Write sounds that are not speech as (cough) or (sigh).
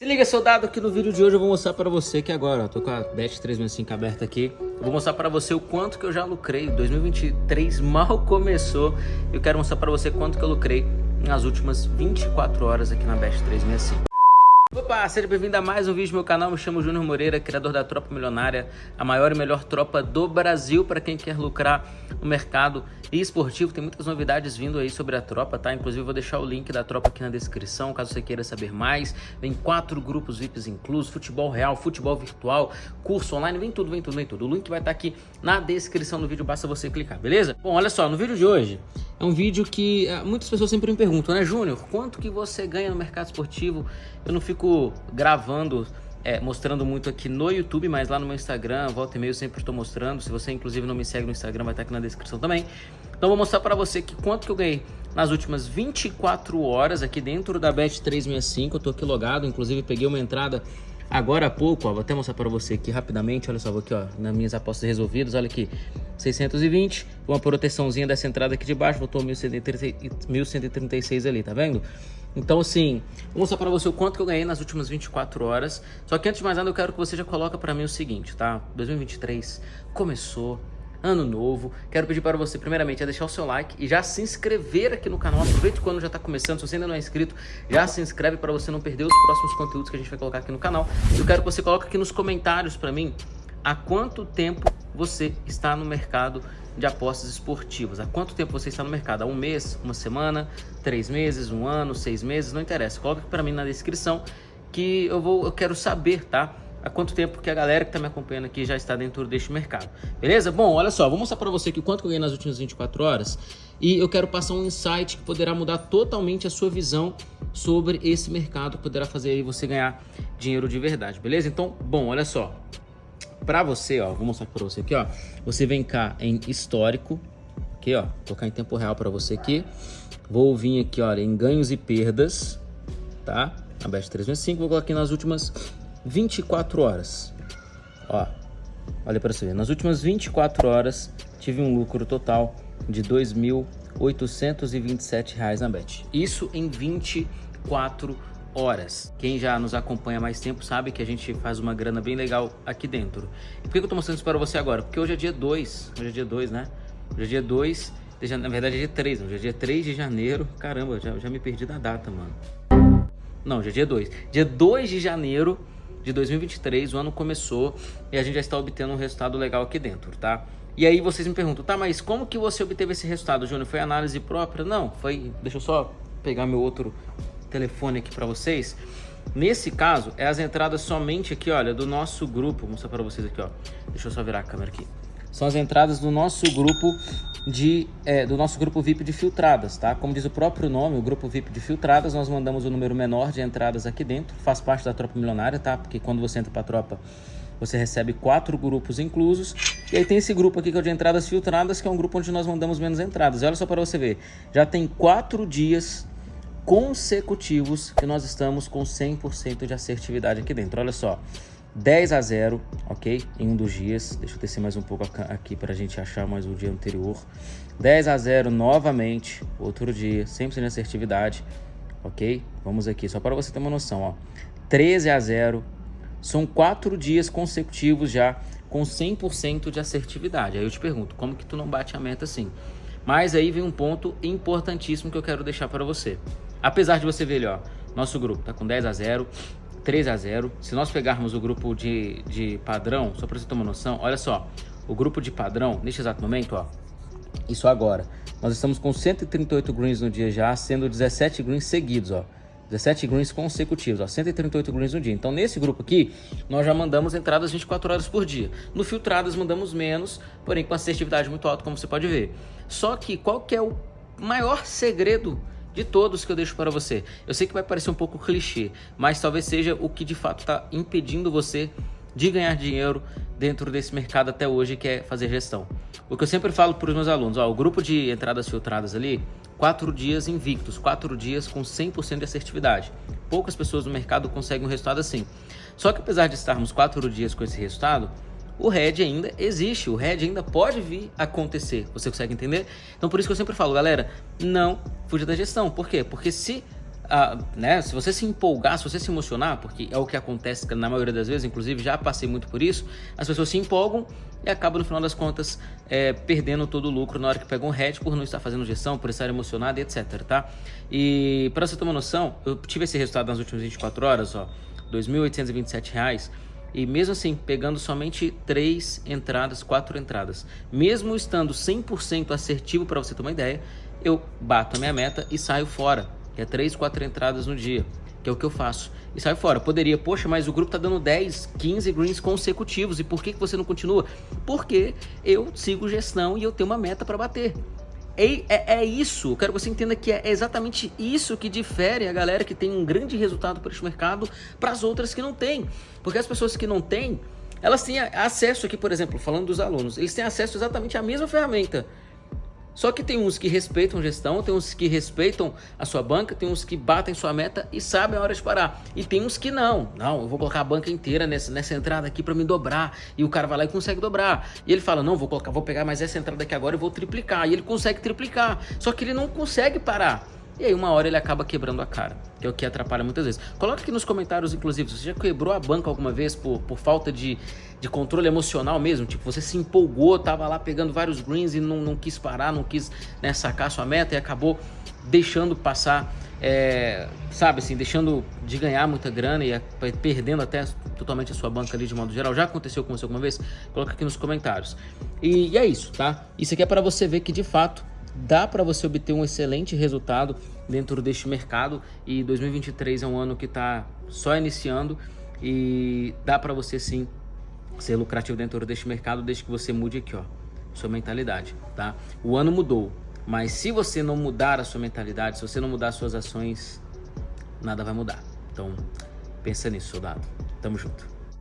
Se liga, soldado, que no vídeo de hoje eu vou mostrar pra você que agora, ó, tô com a Bet 365 aberta aqui, eu vou mostrar pra você o quanto que eu já lucrei, 2023 mal (laughs) começou, eu quero mostrar pra você quanto que eu lucrei nas últimas 24 horas aqui na Bet 365. Opa, seja bem-vindo a mais um vídeo do meu canal, me chamo Júnior Moreira, criador da Tropa Milionária, a maior e melhor tropa do Brasil para quem quer lucrar no mercado esportivo. Tem muitas novidades vindo aí sobre a tropa, tá? Inclusive vou deixar o link da tropa aqui na descrição, caso você queira saber mais. Vem quatro grupos VIPs inclusos, futebol real, futebol virtual, curso online, vem tudo, vem tudo, vem tudo. O link vai estar aqui na descrição do vídeo, basta você clicar, beleza? Bom, olha só, no vídeo de hoje é um vídeo que uh, muitas pessoas sempre me perguntam, né, Júnior, quanto que você ganha no mercado esportivo? Eu não fico gravando, é, mostrando muito aqui no YouTube, mas lá no meu Instagram, volta e meio, sempre estou mostrando. Se você, inclusive, não me segue no Instagram, vai estar aqui na descrição também. Então, vou mostrar para você aqui quanto que eu ganhei nas últimas 24 horas aqui dentro da Bet365. Eu tô aqui logado, inclusive peguei uma entrada agora há pouco, ó, vou até mostrar para você aqui rapidamente, olha só, vou aqui, ó, nas minhas apostas resolvidas, olha aqui, 620, uma proteçãozinha dessa entrada aqui de baixo, botou 1136 ali, tá vendo? Então, assim, vou mostrar para você o quanto que eu ganhei nas últimas 24 horas. Só que antes de mais nada, eu quero que você já coloque para mim o seguinte, tá? 2023 começou, ano novo. Quero pedir para você, primeiramente, a deixar o seu like e já se inscrever aqui no canal. Aproveite quando já está começando. Se você ainda não é inscrito, já se inscreve para você não perder os próximos conteúdos que a gente vai colocar aqui no canal. Eu quero que você coloque aqui nos comentários para mim há quanto tempo você está no mercado de apostas esportivas. Há quanto tempo você está no mercado? Há um mês, uma semana, três meses, um ano, seis meses, não interessa. Coloca para mim na descrição que eu vou, eu quero saber, tá? Há quanto tempo que a galera que está me acompanhando aqui já está dentro deste mercado. Beleza? Bom, olha só, vou mostrar para você aqui quanto que eu ganhei nas últimas 24 horas e eu quero passar um insight que poderá mudar totalmente a sua visão sobre esse mercado, poderá fazer você ganhar dinheiro de verdade, beleza? Então, bom, olha só, para você, ó, vou mostrar para você aqui, ó. Você vem cá em histórico, aqui, ó, tocar em tempo real para você aqui. Vou vir aqui, olha, em ganhos e perdas, tá? A Best 365, vou colocar aqui nas últimas 24 horas. Ó, olha para você ver, nas últimas 24 horas tive um lucro total de R$ 2.827 na Bet. Isso em 24 horas horas. Quem já nos acompanha há mais tempo sabe que a gente faz uma grana bem legal aqui dentro. E por que eu tô mostrando isso para você agora? Porque hoje é dia 2, hoje é dia 2, né? Hoje é dia 2, na verdade é dia 3, hoje é dia 3 de janeiro. Caramba, já, já me perdi da data, mano. Não, hoje é dia 2. Dia 2 de janeiro de 2023, o ano começou e a gente já está obtendo um resultado legal aqui dentro, tá? E aí vocês me perguntam, tá, mas como que você obteve esse resultado, Júnior? Foi análise própria? Não, foi... Deixa eu só pegar meu outro telefone aqui para vocês. Nesse caso, é as entradas somente aqui, olha, do nosso grupo. Vou mostrar para vocês aqui, ó. Deixa eu só virar a câmera aqui. São as entradas do nosso grupo de é, do nosso grupo VIP de filtradas, tá? Como diz o próprio nome, o grupo VIP de filtradas, nós mandamos o um número menor de entradas aqui dentro. Faz parte da tropa milionária, tá? Porque quando você entra para tropa, você recebe quatro grupos inclusos. E aí tem esse grupo aqui que é o de entradas filtradas, que é um grupo onde nós mandamos menos entradas. E olha só para você ver, já tem quatro dias consecutivos que nós estamos com 100% de assertividade aqui dentro. Olha só, 10 a 0, ok? Em um dos dias. Deixa eu descer mais um pouco aqui para a gente achar mais o dia anterior. 10 a 0 novamente, outro dia, 100% de assertividade, ok? Vamos aqui, só para você ter uma noção, ó. 13 a 0, são quatro dias consecutivos já com 100% de assertividade. Aí eu te pergunto, como que tu não bate a meta assim? Mas aí vem um ponto importantíssimo que eu quero deixar para você. Apesar de você ver ó, nosso grupo tá com 10 a 0, 3 a 0. Se nós pegarmos o grupo de, de padrão, só para você ter uma noção, olha só, o grupo de padrão, neste exato momento, ó, isso agora, nós estamos com 138 greens no dia já, sendo 17 greens seguidos, ó. 17 greens consecutivos, ó, 138 greens no dia. Então, nesse grupo aqui, nós já mandamos entradas 24 horas por dia. No filtradas, mandamos menos, porém com assertividade muito alta, como você pode ver. Só que qual que é o maior segredo de todos que eu deixo para você. Eu sei que vai parecer um pouco clichê, mas talvez seja o que de fato está impedindo você de ganhar dinheiro dentro desse mercado até hoje, que é fazer gestão. O que eu sempre falo para os meus alunos, ó, o grupo de entradas filtradas ali, quatro dias invictos, quatro dias com 100% de assertividade. Poucas pessoas no mercado conseguem um resultado assim. Só que apesar de estarmos quatro dias com esse resultado, o RED ainda existe, o RED ainda pode vir a acontecer. Você consegue entender? Então por isso que eu sempre falo, galera, não fuja da gestão. Por quê? Porque se uh, né, se você se empolgar, se você se emocionar, porque é o que acontece na maioria das vezes, inclusive já passei muito por isso, as pessoas se empolgam e acabam no final das contas é, perdendo todo o lucro na hora que pegam um head por não estar fazendo gestão, por estar emocionado e etc, tá? E para você ter uma noção, eu tive esse resultado nas últimas 24 horas, ó, R$ 2.827 e mesmo assim, pegando somente três entradas, quatro entradas, mesmo estando 100% assertivo para você ter uma ideia, eu bato a minha meta e saio fora, que é três, quatro entradas no dia, que é o que eu faço. E saio fora. Poderia, poxa, mas o grupo tá dando 10, 15 greens consecutivos, e por que, que você não continua? Porque eu sigo gestão e eu tenho uma meta para bater. É, é, é, isso, eu quero que você entenda que é exatamente isso que difere a galera que tem um grande resultado para este mercado para as outras que não têm. Porque as pessoas que não têm, elas têm acesso aqui, por exemplo, falando dos alunos, eles têm acesso exatamente à mesma ferramenta. Só que tem uns que respeitam gestão, tem uns que respeitam a sua banca, tem uns que batem sua meta e sabem a hora de parar. E tem uns que não. Não, eu vou colocar a banca inteira nessa, nessa entrada aqui para me dobrar. E o cara vai lá e consegue dobrar. E ele fala, não, vou colocar, vou pegar mais essa entrada aqui agora e vou triplicar. E ele consegue triplicar. Só que ele não consegue parar. E aí uma hora ele acaba quebrando a cara, que é o que atrapalha muitas vezes. Coloca aqui nos comentários, inclusive, você já quebrou a banca alguma vez por, por falta de, de controle emocional mesmo? Tipo, você se empolgou, tava lá pegando vários greens e não, não quis parar, não quis né, sacar sua meta e acabou deixando passar, é, sabe assim, deixando de ganhar muita grana e perdendo até totalmente a sua banca ali de modo geral. Já aconteceu com você alguma vez? Coloca aqui nos comentários. E, e é isso, tá? Isso aqui é para você ver que de fato dá para você obter um excelente resultado dentro deste mercado e 2023 é um ano que está só iniciando e dá para você sim ser lucrativo dentro deste mercado desde que você mude aqui, ó, sua mentalidade, tá? O ano mudou, mas se você não mudar a sua mentalidade, se você não mudar suas ações, nada vai mudar. Então, pensa nisso, soldado. Tamo junto.